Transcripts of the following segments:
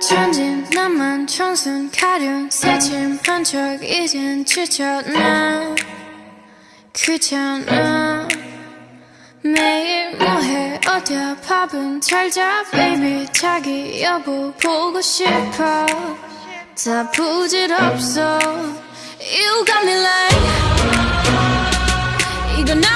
천진 나만 청순 가련 새침한 척 이젠 지쳤나? 귀찮아 매일 뭐해? 어디야? 밥은 잘자? Baby 자기 여보 보고 싶어. 다 부질없어. You got me like 이건 아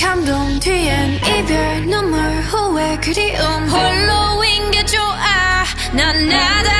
감동 뒤엔 이별 눈물 후회 그리움. 홀로인 게 좋아. 난 나다